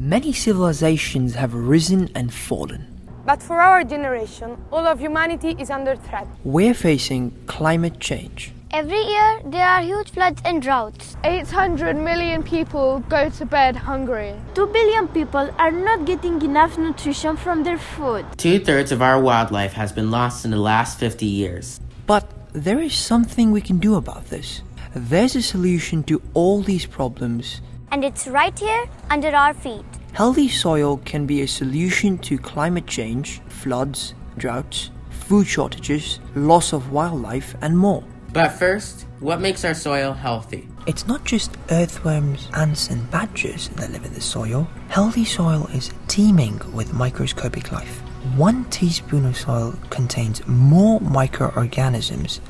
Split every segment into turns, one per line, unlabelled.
Many civilizations have risen and fallen.
But for our generation, all of humanity is under threat.
We're facing climate change.
Every year, there are huge floods and droughts.
800 million people go to bed hungry.
2 billion people are not getting enough nutrition from their food.
Two thirds of our wildlife has been lost in the last 50 years.
But there is something we can do about this. There's a solution to all these problems,
And it's right here under our feet.
Healthy soil can be a solution to climate change, floods, droughts, food shortages, loss of wildlife, and more.
But first, what makes our soil healthy?
It's not just earthworms, ants, and badgers that live in the soil. Healthy soil is teeming with microscopic life. One teaspoon of soil contains more microorganisms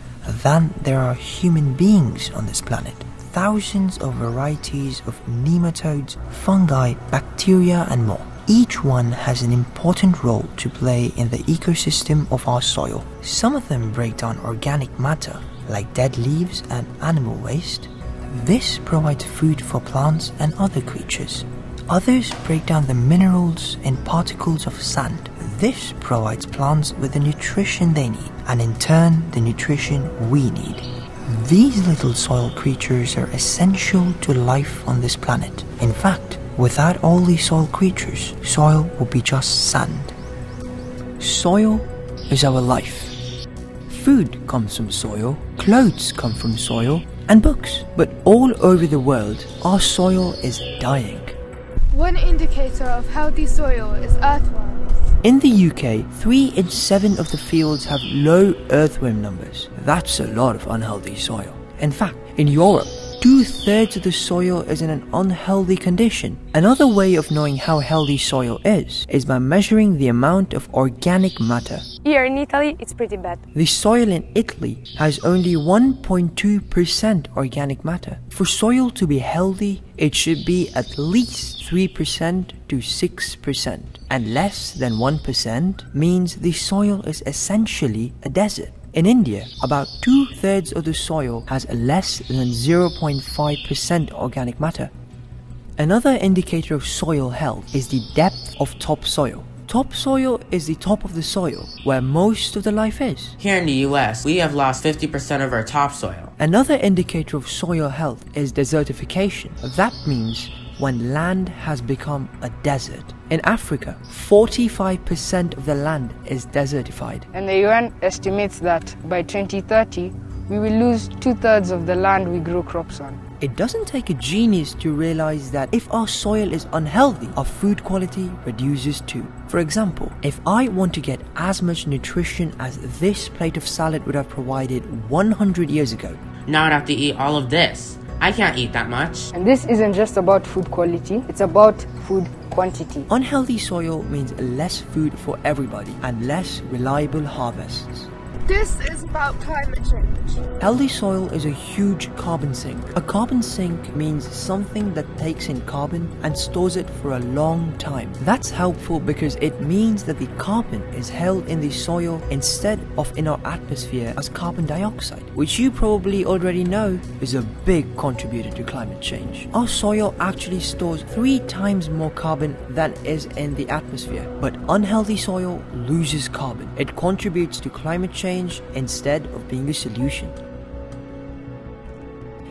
than there are human beings on this planet. Thousands of varieties of nematodes, fungi, bacteria, and more. Each one has an important role to play in the ecosystem of our soil. Some of them break down organic matter, like dead leaves and animal waste. This provides food for plants and other creatures. Others break down the minerals in particles of sand. This provides plants with the nutrition they need, and in turn, the nutrition we need. These little soil creatures are essential to life on this planet. In fact, without all these soil creatures, soil would be just sand. Soil is our life. Food comes from soil, clothes come from soil, and books. But all over the world, our soil is dying.
One indicator of healthy soil is earthworms.
In the UK, 3 in 7 of the fields have low earthworm numbers. That's a lot of unhealthy soil. In fact, in Europe, two thirds of the soil is in an unhealthy condition. Another way of knowing how healthy soil is is by measuring the amount of organic matter.
Here in Italy, it's pretty bad.
The soil in Italy has only 1.2% organic matter. For soil to be healthy, it should be at least 3% to 6%, and less than 1% means the soil is essentially a desert. In India, about two thirds of the soil has less than 0.5% organic matter. Another indicator of soil health is the depth of topsoil. Topsoil is the top of the soil where most of the life is.
Here in the US, we have lost 50% of our topsoil.
Another indicator of soil health is desertification. That means when land has become a desert. In Africa, 45% of the land is desertified.
And the UN estimates that by 2030, we will lose two thirds of the land we grow crops on.
It doesn't take a genius to realize that if our soil is unhealthy, our food quality reduces too. For example, if I want to get as much nutrition as this plate of salad would have provided 100 years ago,
Now I'd have to eat all of this. I can't eat that much.
And this isn't just about food quality, it's about food quantity.
unhealthy soil means less food for everybody and less reliable harvests.
This is about climate change.
Healthy soil is a huge carbon sink. A carbon sink means something that takes in carbon and stores it for a long time. That's helpful because it means that the carbon is held in the soil instead of in our atmosphere as carbon dioxide, which you probably already know is a big contributor to climate change. Our soil actually stores three times more carbon than is in the atmosphere, but unhealthy soil loses carbon. It contributes to climate change instead of being a solution.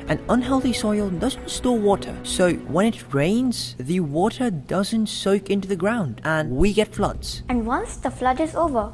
An unhealthy soil doesn't store water, so when it rains, the water doesn't soak into the ground and we get floods.
And once the flood is over,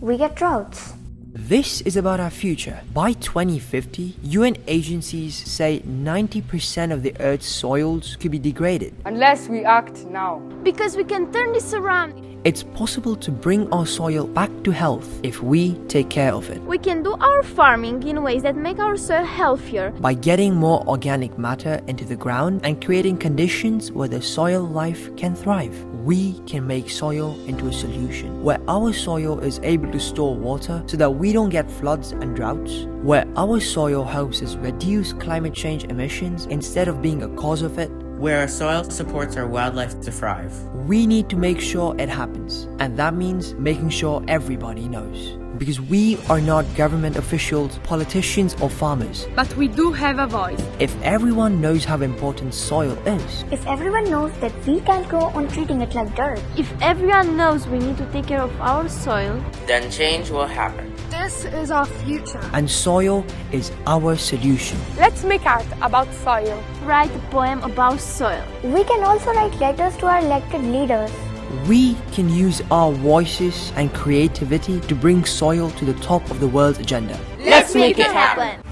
we get droughts.
This is about our future. By 2050, UN agencies say 90% of the Earth's soils could be degraded.
Unless we act now.
Because we can turn this around.
It's possible to bring our soil back to health if we take care of it.
We can do our farming in ways that make our soil healthier.
By getting more organic matter into the ground and creating conditions where the soil life can thrive, we can make soil into a solution where our soil is able to store water so that we don't get floods and droughts, where our soil helps us reduce climate change emissions instead of being a cause of it.
Where our soil supports our wildlife to thrive.
We need to make sure it happens, and that means making sure everybody knows. Because we are not government officials, politicians, or farmers.
But we do have a voice.
If everyone knows how important soil is,
If everyone knows that we can't go on treating it like dirt,
If everyone knows we need to take care of our soil,
Then change will happen.
This is our future.
and soil is our solution.
Let's make art about soil.
write a poem about soil.
we can also write letters to our elected leaders.
We can use our voices and creativity to bring soil to the top of the world's agenda.
Let's make it happen.